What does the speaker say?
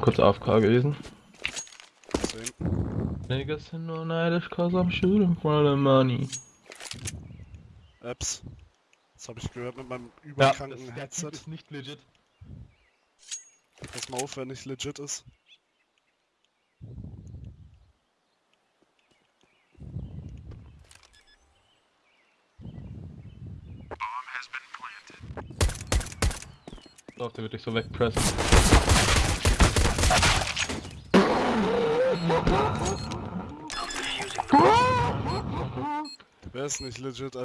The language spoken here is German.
Mal kurz AFK gewesen. Niggas sind nur neidisch, cause I'm shooting for the money. Apps. Das habe ich gehört mit meinem Ja, überkranken das, der Headset. Ist nicht legit. Pass mal auf, wenn nicht legit ist. Doch, der wird dich so wegpressen. Wer ist nicht legit,